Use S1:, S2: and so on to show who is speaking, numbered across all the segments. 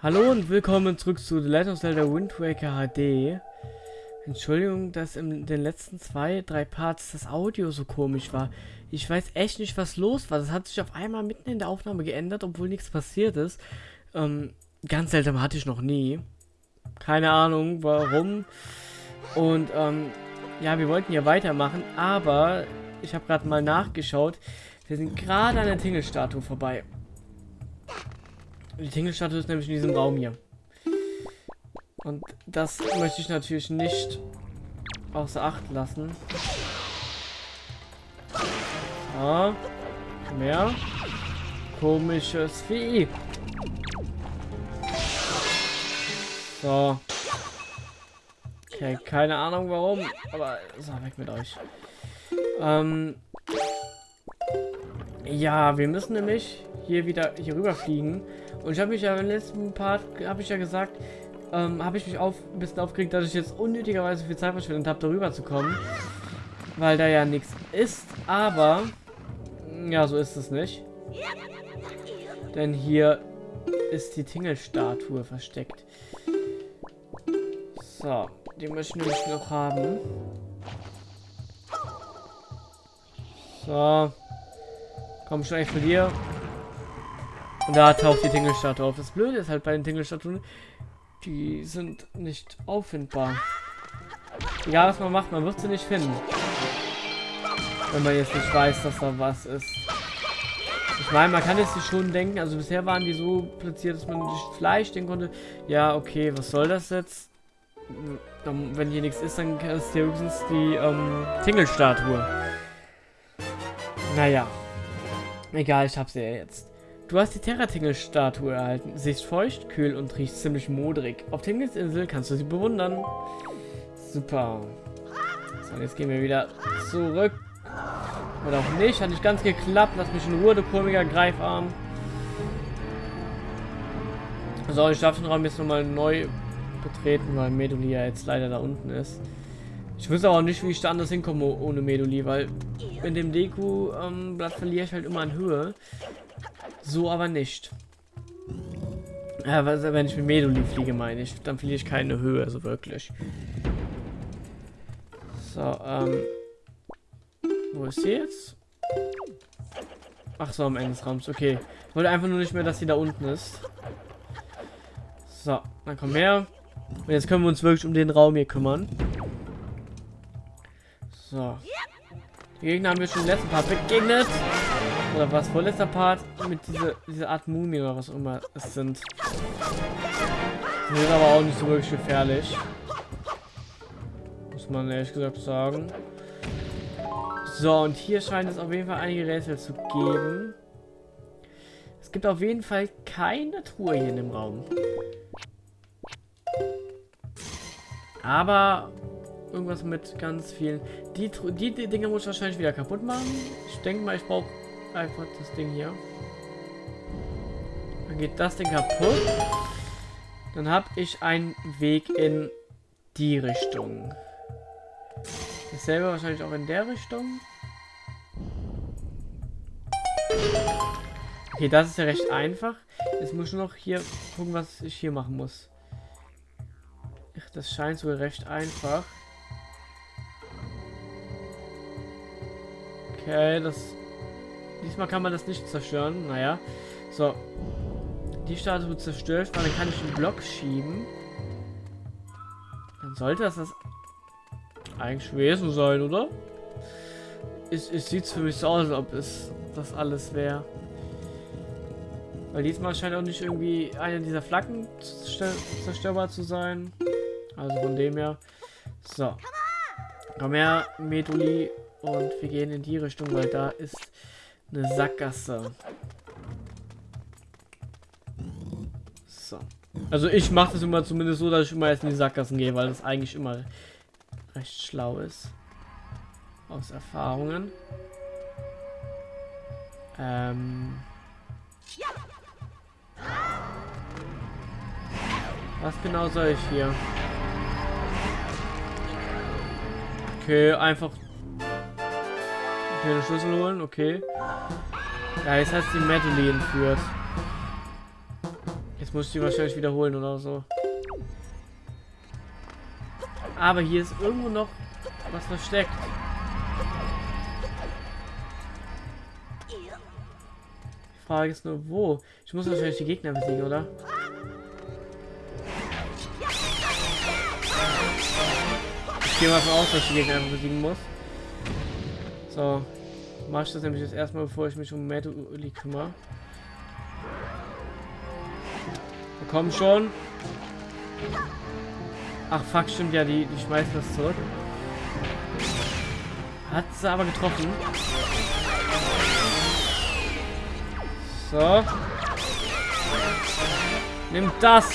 S1: Hallo und willkommen zurück zu The Legend of Zelda Wind Waker HD. Entschuldigung, dass in den letzten zwei, drei Parts das Audio so komisch war. Ich weiß echt nicht, was los war. Das hat sich auf einmal mitten in der Aufnahme geändert, obwohl nichts passiert ist. Ähm, ganz seltsam hatte ich noch nie. Keine Ahnung, warum. Und, ähm, ja, wir wollten hier weitermachen, aber ich habe gerade mal nachgeschaut. Wir sind gerade an der Tingle-Statue vorbei. Die Tingelstatue ist nämlich in diesem Raum hier. Und das möchte ich natürlich nicht außer Acht lassen. So. Mehr. Komisches Vieh. So. Okay, keine Ahnung warum, aber so, weg mit euch. Ähm, ja, wir müssen nämlich hier wieder hier rüber fliegen. Und ich habe mich ja im letzten Part, habe ich ja gesagt, ähm, habe ich mich auf, ein bisschen aufgeregt, dass ich jetzt unnötigerweise viel Zeit verschwendet habe, darüber zu kommen. Weil da ja nichts ist, aber ja, so ist es nicht. Denn hier ist die Tingle-Statue versteckt. So, die möchte ich nämlich noch haben. So. Komm schon echt von dir. Und da taucht die Tingelstatue auf. Das Blöde ist halt bei den Tingelstatuen, die sind nicht auffindbar. Egal was man macht, man wird sie nicht finden. Wenn man jetzt nicht weiß, dass da was ist. Ich meine, man kann jetzt schon denken, also bisher waren die so platziert, dass man nicht Fleisch denken konnte. Ja, okay, was soll das jetzt? Wenn hier nichts ist, dann ist hier höchstens die ähm, Tingelstatue. Naja. Egal, ich habe sie ja jetzt. Du hast die Terratingel-Statue erhalten. Sie ist feucht, kühl und riecht ziemlich modrig. Auf Tingles Insel kannst du sie bewundern. Super. So, jetzt gehen wir wieder zurück. Oder auch nicht. Hat nicht ganz geklappt. Lass mich in Ruhe, du komischer Greifarm. So, ich darf den Raum jetzt nochmal neu betreten, weil Meduli ja jetzt leider da unten ist. Ich wüsste auch nicht, wie ich da anders hinkomme ohne Meduli, weil in dem Deku-Blatt ähm, verliere ich halt immer an Höhe. So aber nicht. Ja, wenn ich mit Meduli fliege, meine ich, dann fliege ich keine Höhe, so wirklich. So, ähm. Wo ist sie jetzt? Ach so, am Ende des Raums. Okay. Ich wollte einfach nur nicht mehr, dass sie da unten ist. So, dann komm her. Und jetzt können wir uns wirklich um den Raum hier kümmern. So. Die Gegner haben wir schon im letzten Part begegnet. Oder was? Vorletzter Part mit dieser, dieser Art Mumie oder was immer es sind. Die sind aber auch nicht so wirklich gefährlich. Muss man ehrlich gesagt sagen. So, und hier scheint es auf jeden Fall einige Rätsel zu geben. Es gibt auf jeden Fall keine Truhe hier in dem Raum. Aber irgendwas mit ganz vielen. Die, die, die Dinge muss ich wahrscheinlich wieder kaputt machen. Ich denke mal, ich brauche einfach das Ding hier. Dann geht das Ding kaputt. Dann habe ich einen Weg in die Richtung. Dasselbe wahrscheinlich auch in der Richtung. Okay, das ist ja recht einfach. Jetzt muss ich nur noch hier gucken, was ich hier machen muss. Das scheint sogar recht einfach. Okay, das... Diesmal kann man das nicht zerstören. Naja. So. Die Statue zerstört, dann kann ich den Block schieben. Dann sollte das das eigentlich Wesen sein, oder? Es, es sieht für mich so aus, als ob es das alles wäre. Weil diesmal scheint auch nicht irgendwie eine dieser Flaggen zerstörbar zu sein. Also von dem her. So. Komm her, Meduli. Und wir gehen in die Richtung, weil da ist eine Sackgasse. So. Also ich mache das immer zumindest so, dass ich immer erst in die Sackgassen gehe, weil das eigentlich immer recht schlau ist. Aus Erfahrungen. Ähm. Was genau soll ich hier? Okay, einfach den Schlüssel holen, okay. Ja, jetzt hat die Madeline entführt. Jetzt muss ich die wahrscheinlich wiederholen oder so. Aber hier ist irgendwo noch was versteckt. Die Frage ist nur, wo? Ich muss wahrscheinlich die Gegner besiegen, oder? Ich gehe mal davon aus, dass ich die Gegner besiegen muss. So. Mach ich das nämlich jetzt erstmal, bevor ich mich um Meduli kümmere. Komm schon. Ach fuck, stimmt ja, die, die schmeißen das zurück. Hat sie aber getroffen. So. Nimm das.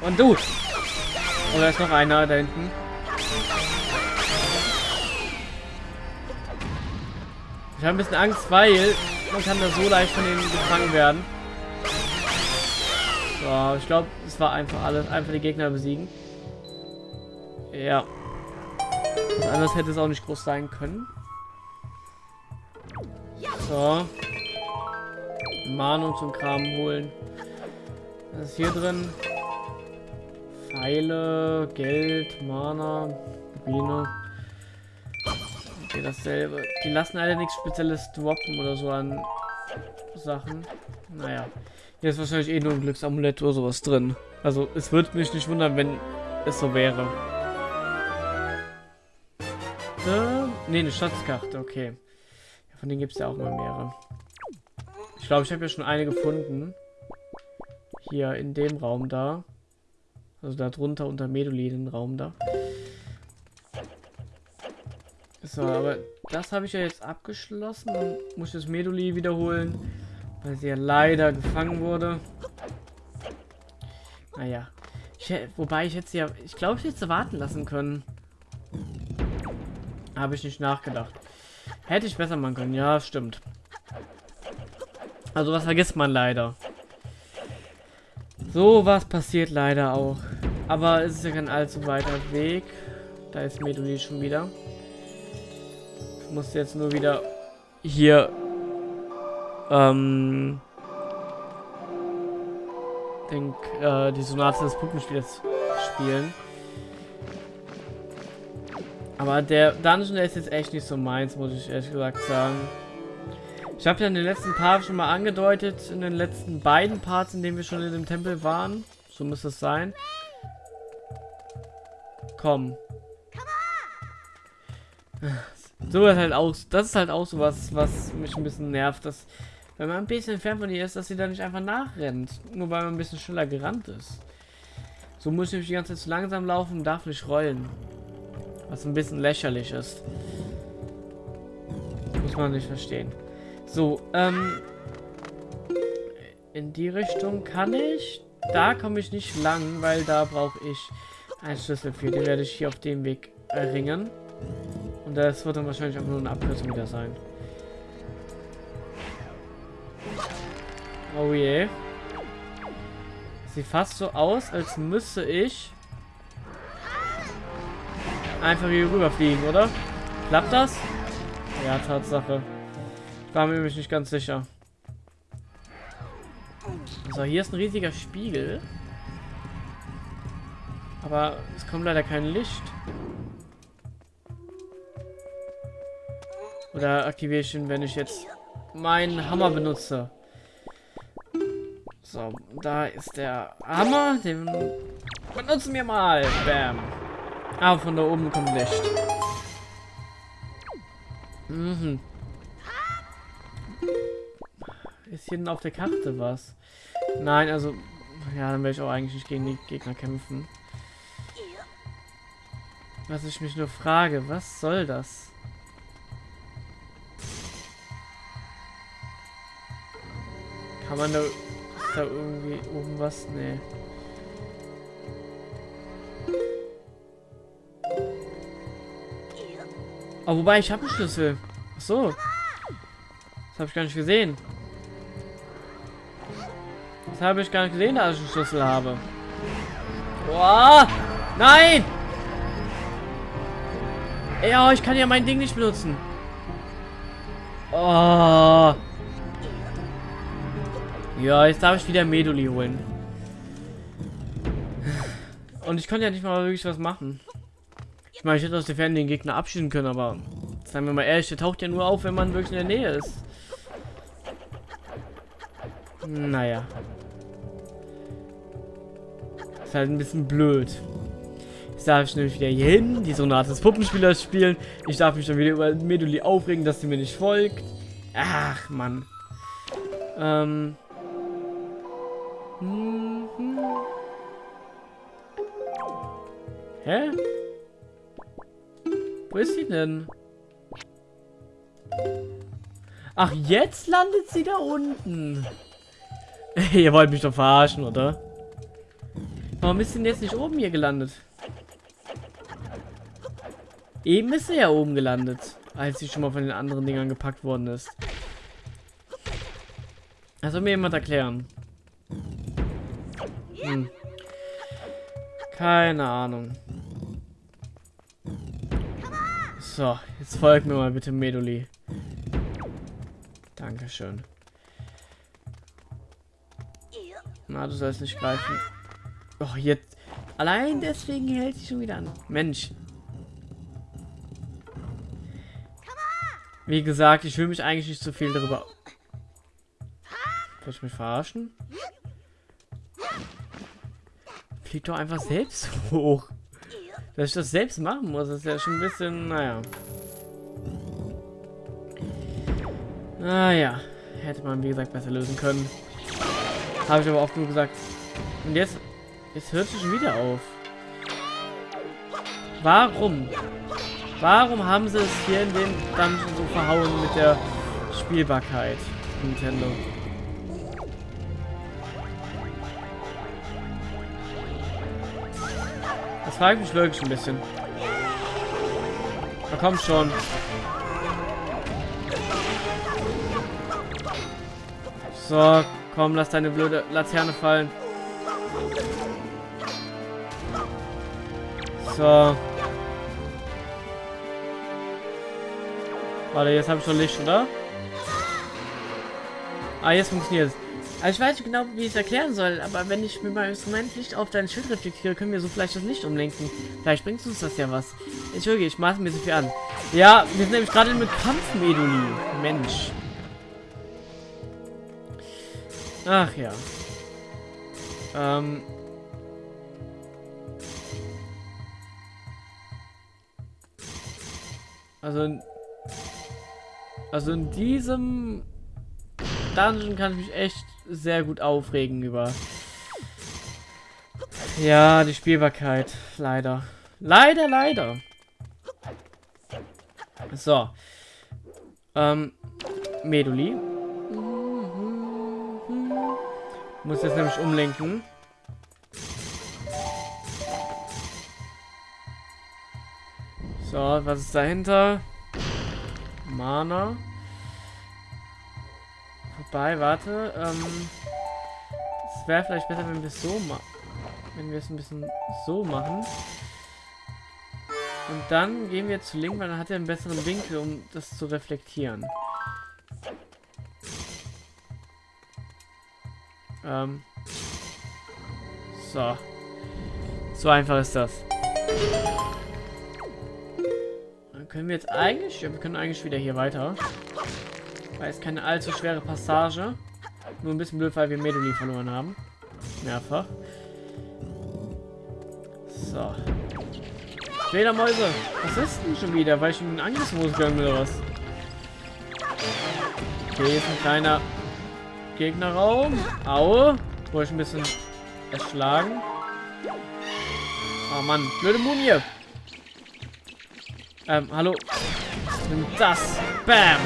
S1: Und du. Oder ist noch einer da hinten? Ich habe ein bisschen Angst, weil man kann da so leicht von denen gefangen werden. So, ich glaube, es war einfach alles. Einfach die Gegner besiegen. Ja. Was anderes hätte es auch nicht groß sein können. So. Mahnung zum Kram holen. Was ist hier drin? Pfeile, Geld, Mana, Rubine. Okay, dasselbe. Die lassen alle nichts Spezielles droppen oder so an Sachen. Naja. Hier ist wahrscheinlich eh nur ein Glücksamulett oder sowas drin. Also, es würde mich nicht wundern, wenn es so wäre. Ne, eine Schatzkarte, okay. Ja, von denen gibt es ja auch mal mehrere. Ich glaube, ich habe ja schon eine gefunden. Hier in dem Raum da. Also da drunter unter Meduli den Raum da. So, aber das habe ich ja jetzt abgeschlossen und muss das Meduli wiederholen, weil sie ja leider gefangen wurde. Naja. Ich, wobei ich jetzt ja, ich glaube, ich hätte sie warten lassen können. Habe ich nicht nachgedacht. Hätte ich besser machen können, ja, stimmt. Also was vergisst man leider. So was passiert leider auch. Aber es ist ja kein allzu weiter Weg. Da ist Meduli schon wieder. Ich muss jetzt nur wieder hier ähm, denk, äh, die Sonate des Puppenspiels spielen. Aber der Dungeon ist jetzt echt nicht so meins, muss ich ehrlich gesagt sagen. Ich habe ja in den letzten Parts schon mal angedeutet, in den letzten beiden Parts, in denen wir schon in dem Tempel waren. So muss es sein. Komm. So ist halt auch, das ist halt auch so was, was mich ein bisschen nervt, dass wenn man ein bisschen entfernt von ihr ist, dass sie da nicht einfach nachrennt, nur weil man ein bisschen schneller gerannt ist. So muss ich die ganze Zeit zu langsam laufen und darf nicht rollen. Was ein bisschen lächerlich ist. Muss man nicht verstehen. So, ähm, in die Richtung kann ich. Da komme ich nicht lang, weil da brauche ich einen Schlüssel für. Den werde ich hier auf dem Weg erringen. Und das wird dann wahrscheinlich auch nur eine Abkürzung wieder sein. Oh je. Sieht fast so aus, als müsste ich einfach hier rüberfliegen, oder? Klappt das? Ja, Tatsache. Ich war mir nämlich nicht ganz sicher. So, hier ist ein riesiger Spiegel. Aber es kommt leider kein Licht. Oder aktiviere ich ihn, wenn ich jetzt meinen Hammer benutze. So, da ist der Hammer. Den benutzen wir mal. Bam. Ah, von da oben kommt Licht. Mhm. Ist hier denn auf der Karte was? Nein, also... Ja, dann werde ich auch eigentlich nicht gegen die Gegner kämpfen. Was ich mich nur frage, was soll das? Kann man da, da irgendwie oben was? Nee. Oh, wobei, ich habe einen Schlüssel. Ach so. Das habe ich gar nicht gesehen. Das habe ich gar nicht gesehen, dass ich einen Schlüssel habe. Boah! Nein! Ja, ich kann ja mein Ding nicht benutzen. Oh. Ja, jetzt darf ich wieder Meduli holen. Und ich konnte ja nicht mal wirklich was machen. Ich meine, ich hätte aus der Ferne den Gegner abschießen können, aber seien wir mal ehrlich, der taucht ja nur auf, wenn man wirklich in der Nähe ist. Naja. Ist halt ein bisschen blöd. Jetzt darf ich nämlich wieder hier hin, die Sonate des Puppenspielers spielen. Ich darf mich dann wieder über Meduli aufregen, dass sie mir nicht folgt. Ach, Mann. Ähm. Mhm. Hä? Wo ist sie denn? Ach, jetzt landet sie da unten. Ihr wollt mich doch verarschen, oder? Warum ist sie denn jetzt nicht oben hier gelandet? Eben ist sie ja oben gelandet, als sie schon mal von den anderen Dingern gepackt worden ist. Das soll mir jemand erklären. Hm. Keine Ahnung. So, jetzt folgt mir mal bitte Meduli. Dankeschön. Na, du sollst nicht greifen. Oh, jetzt. Allein deswegen hält sie schon wieder an. Mensch. Wie gesagt, ich will mich eigentlich nicht so viel darüber... Soll ich mich verarschen? Fliegt doch einfach selbst hoch. Dass ich das selbst machen muss, ist ja schon ein bisschen, naja. Naja, hätte man wie gesagt besser lösen können. Habe ich aber oft nur gesagt. Und jetzt, jetzt hört es schon wieder auf. Warum? Warum haben sie es hier in dem Dungeon so verhauen mit der Spielbarkeit, Nintendo? Das frage ich mich wirklich ein bisschen. Na komm schon. So, komm, lass deine blöde Laterne fallen. So. Warte, jetzt habe ich schon Licht, oder? Ah, jetzt funktioniert es. Also ich weiß nicht genau, wie ich es erklären soll, aber wenn ich mit meinem Instrument Licht auf dein Schild reflektiere, können wir so vielleicht das Licht umlenken. Vielleicht bringt uns das ja was. Entschuldige, ich mache mir so viel an. Ja, wir sind nämlich gerade mit Kampfmeduli. Mensch. Ach ja. Ähm. Also also in diesem Dungeon kann ich mich echt sehr gut aufregen über. Ja, die Spielbarkeit. Leider. Leider, leider. So. Ähm, Meduli. Muss jetzt nämlich umlenken. So, was ist dahinter? Mana. Wobei, warte. Ähm, es wäre vielleicht besser, wenn wir es so machen. Wenn wir es ein bisschen so machen. Und dann gehen wir zu Link, weil dann hat er einen besseren Winkel, um das zu reflektieren. Ähm. So. So einfach ist das können wir jetzt eigentlich... Ja, wir können eigentlich wieder hier weiter. Weil es keine allzu schwere Passage. Nur ein bisschen blöd, weil wir Meduli verloren haben. Mehrfach. So. Fledermäuse. Was ist denn schon wieder? Weil ich in den Angriffsmodus gegangen bin oder was? Okay, ist ein kleiner Gegnerraum. Aue. Wurde ich ein bisschen erschlagen. Oh Mann, blöde Mumie. Ähm, hallo. Nimm das. Bam.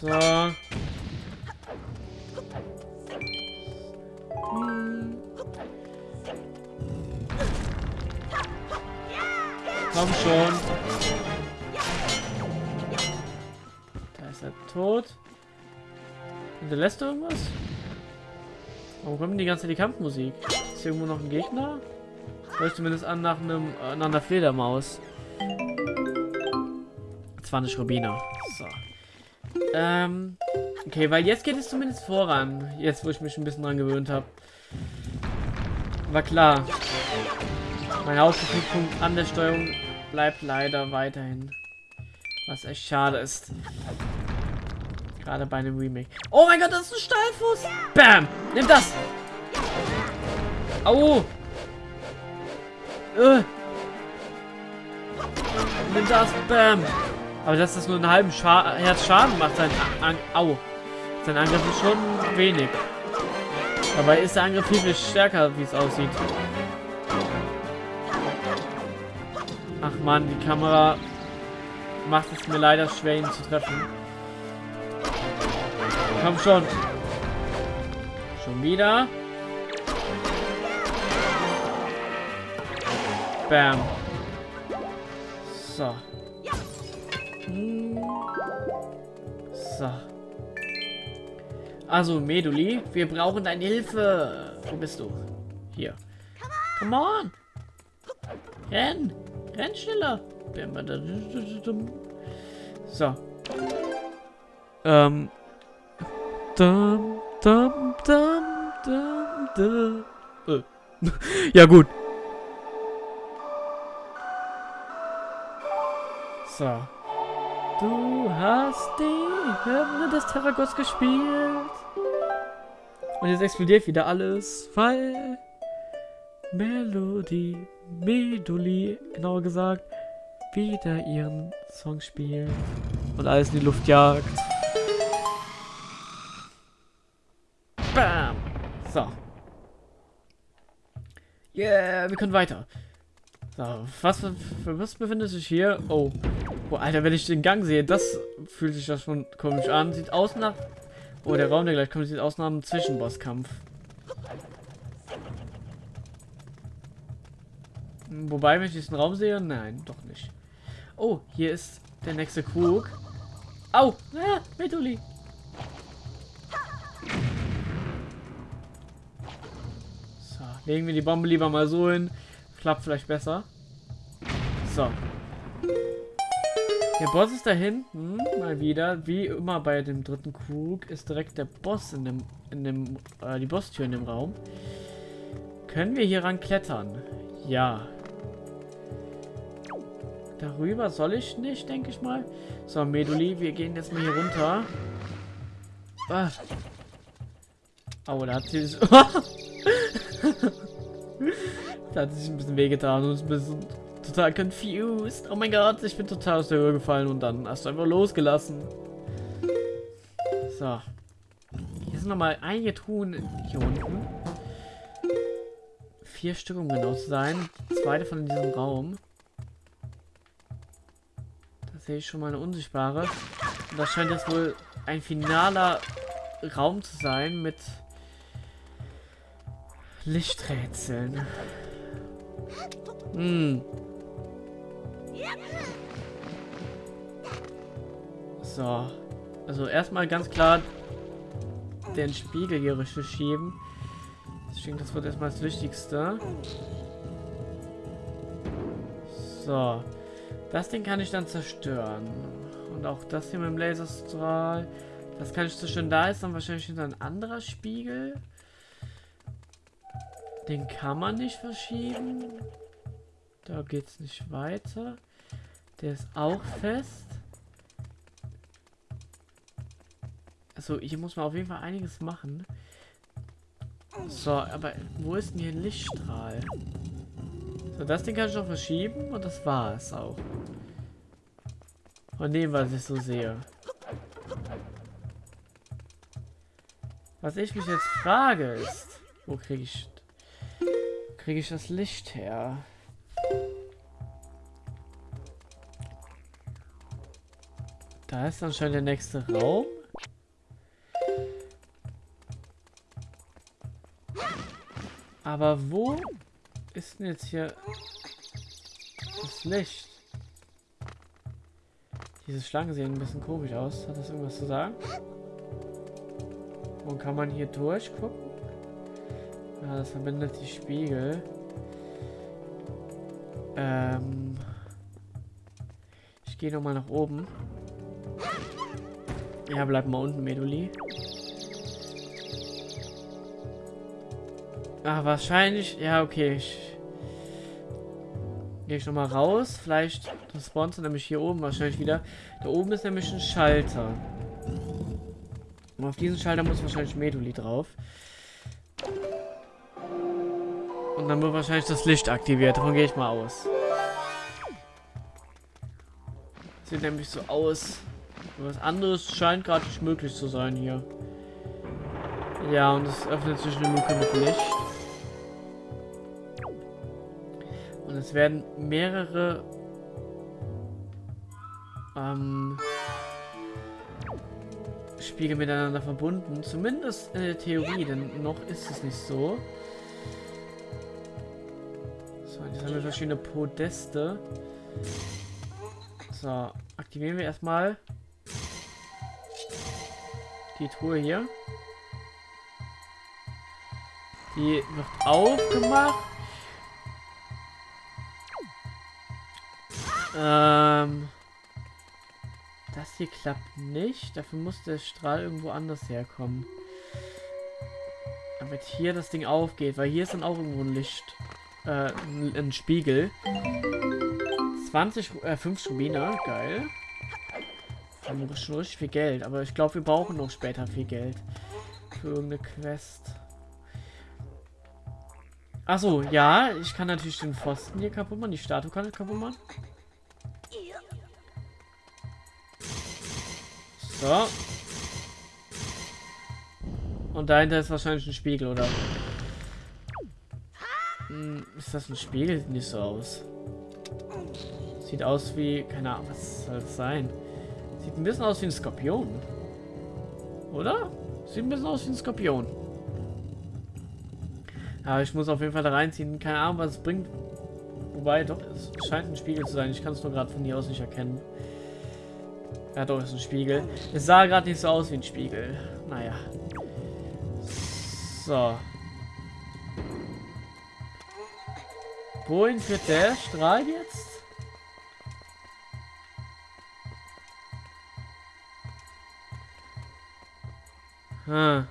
S1: So. Hm. Komm schon. Da ist er tot. Hinterlässt du irgendwas? Warum kommt die ganze die Kampfmusik? Ist hier irgendwo noch ein Gegner? Hört zumindest an nach einem äh, nach einer Fledermaus. Zwar nicht Rubina. So. Ähm. Okay, weil jetzt geht es zumindest voran. Jetzt, wo ich mich ein bisschen dran gewöhnt habe. War klar. Mein Hauptkritikpunkt an der Steuerung bleibt leider weiterhin. Was echt schade ist. Gerade bei einem Remake. Oh mein Gott, das ist ein Steilfuß. Bam. Nimm das. Au. Äh. Nimm das. Bam. Aber dass das nur einen halben Scha Herz Schaden macht, sein An Au. Sein Angriff ist schon wenig. Dabei ist der Angriff viel, viel stärker, wie es aussieht. Ach man, die Kamera macht es mir leider schwer, ihn zu treffen. Komm schon. Schon wieder. Bam. So. So. Also, Meduli, wir brauchen deine Hilfe. Wo bist du? Hier. Come on. Renn. Renn schneller. So. Ähm. Dum, dum, dum, dum, dum. Äh. ja, gut. So. Du hast die Hymne des Terragos gespielt. Und jetzt explodiert wieder alles, weil Melodie, Meduli, genauer gesagt, wieder ihren Song spielt und alles in die Luft jagt. Bam! So. Yeah, wir können weiter. So, was was befindet sich hier? Oh. Oh, Alter, wenn ich den Gang sehe, das fühlt sich das schon komisch an. Sieht aus nach... Oh, der Raum, der gleich kommt, sieht aus nach einem Zwischenbosskampf. Wobei, wenn ich diesen Raum sehe, nein, doch nicht. Oh, hier ist der nächste Krug. Au! Ah, Metuli! So, legen wir die Bombe lieber mal so hin. Klappt vielleicht besser. So. Der Boss ist da hinten, mal wieder. Wie immer bei dem dritten Krug ist direkt der Boss in dem, in dem, äh, die Bosstür in dem Raum. Können wir hier ran klettern? Ja. Darüber soll ich nicht, denke ich mal. So, Meduli, wir gehen jetzt mal hier runter. Ah. Oh, da hat sie... da hat sich ein bisschen wehgetan und ist ein bisschen total confused. Oh mein Gott, ich bin total aus der Höhe gefallen und dann hast du einfach losgelassen. So. Hier sind nochmal einige Truhen hier unten. Vier Stück, um genau zu sein. Zwei davon in diesem Raum sehe ich schon mal eine unsichtbare. Und das scheint jetzt wohl ein finaler Raum zu sein mit Lichträtseln. Hm. So. Also erstmal ganz klar den Spiegel hier richtig schieben. Denke, das wird erstmal das Wichtigste. So. Das Ding kann ich dann zerstören. Und auch das hier mit dem Laserstrahl. Das kann ich zerstören. Da ist dann wahrscheinlich wieder ein anderer Spiegel. Den kann man nicht verschieben. Da geht es nicht weiter. Der ist auch fest. Also hier muss man auf jeden Fall einiges machen. So, aber wo ist denn hier ein Lichtstrahl? So, das Ding kann ich noch verschieben und das war es auch. Von dem, was ich so sehe. Was ich mich jetzt frage ist, wo kriege ich kriege ich das Licht her? Da ist anscheinend der nächste Raum. Aber wo ist denn jetzt hier das Licht? Diese Schlangen sehen ein bisschen komisch aus. Hat das irgendwas zu sagen? Und kann man hier durchgucken? Ja, das verbindet die Spiegel. Ähm. Ich gehe nochmal nach oben. Ja, bleib mal unten, Meduli. Ah, wahrscheinlich. Ja, okay. Ich gehe ich nochmal raus. Vielleicht das spawnt nämlich hier oben wahrscheinlich wieder. Da oben ist nämlich ein Schalter. Und auf diesen Schalter muss wahrscheinlich Meduli drauf. Und dann wird wahrscheinlich das Licht aktiviert. Davon gehe ich mal aus. Sieht nämlich so aus. Was anderes scheint gerade nicht möglich zu sein hier. Ja, und es öffnet sich eine Luke mit Licht. Und es werden mehrere ähm, Spiegel miteinander verbunden. Zumindest in der Theorie, denn noch ist es nicht so. So, jetzt haben wir verschiedene Podeste. So, aktivieren wir erstmal die Truhe hier. Die wird aufgemacht. Ähm, das hier klappt nicht. Dafür muss der Strahl irgendwo anders herkommen. Damit hier das Ding aufgeht, weil hier ist dann auch irgendwo ein Licht. Äh, ein, ein Spiegel. 20, äh, 5 Rubine, geil. Haben wir schon richtig viel Geld, aber ich glaube, wir brauchen noch später viel Geld. Für irgendeine Quest. Achso, ja, ich kann natürlich den Pfosten hier kaputt machen, die Statue kann ich kaputt machen. So. Und dahinter ist wahrscheinlich ein Spiegel, oder? Hm, ist das ein Spiegel? Sieht nicht so aus. Sieht aus wie... Keine Ahnung, was soll das sein? Sieht ein bisschen aus wie ein Skorpion. Oder? Sieht ein bisschen aus wie ein Skorpion. Aber ich muss auf jeden Fall da reinziehen. Keine Ahnung, was es bringt. Wobei, doch, es scheint ein Spiegel zu sein. Ich kann es nur gerade von hier aus nicht erkennen. Ja, doch, ist ein Spiegel. Es sah gerade nicht so aus wie ein Spiegel. Naja. So. Wohin führt der Strahl jetzt? Hm.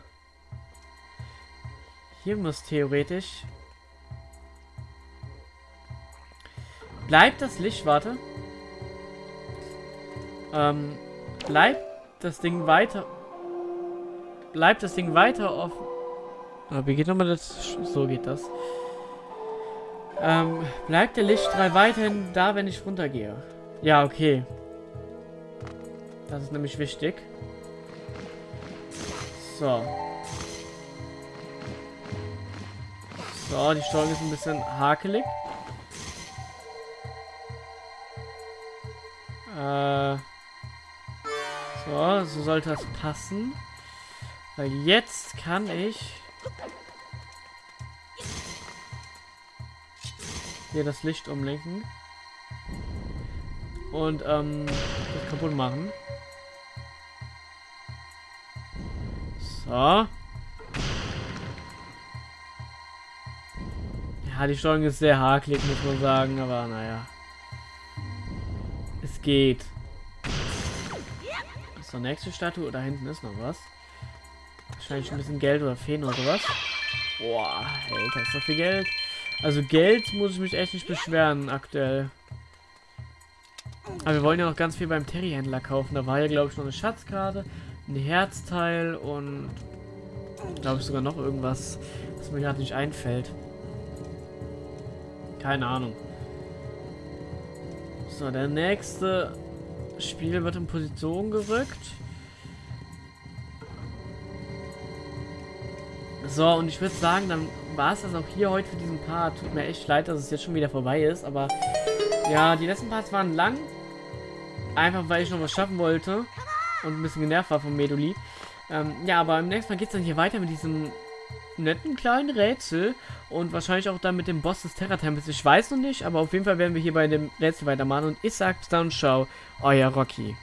S1: Hier muss theoretisch... Bleibt das Licht, warte. Ähm, bleibt das Ding weiter... Bleibt das Ding weiter offen... Aber wie geht nochmal das... So geht das. Ähm, bleibt der Lichtstrahl weiterhin da, wenn ich runtergehe? Ja, okay. Das ist nämlich wichtig. So. So, die Steuerung ist ein bisschen hakelig. Äh. So, so sollte das passen. Weil jetzt kann ich hier das Licht umlenken und ähm, das kaputt machen. So. Ja, die Steuerung ist sehr hakelig, muss man sagen, aber naja. Es geht. Ist der nächste Statue? Da hinten ist noch was. Wahrscheinlich ein bisschen Geld oder Feen oder sowas. Boah, Alter, ist so viel Geld. Also Geld muss ich mich echt nicht beschweren aktuell. Aber wir wollen ja noch ganz viel beim Terry-Händler kaufen. Da war ja, glaube ich, noch eine Schatzkarte, ein Herzteil und glaube ich sogar noch irgendwas, was mir gerade nicht einfällt. Keine Ahnung. So, der nächste Spiel wird in Position gerückt. So, und ich würde sagen, dann war es das auch hier heute für diesen Part. Tut mir echt leid, dass es jetzt schon wieder vorbei ist, aber ja, die letzten Parts waren lang. Einfach, weil ich noch was schaffen wollte und ein bisschen genervt war vom Meduli. Ähm, ja, aber im nächsten Mal geht es dann hier weiter mit diesem netten kleinen Rätsel und wahrscheinlich auch dann mit dem Boss des Terra-Tempels. Ich weiß noch nicht, aber auf jeden Fall werden wir hier bei dem Rätsel weitermachen und ich sage dann ciao, euer Rocky.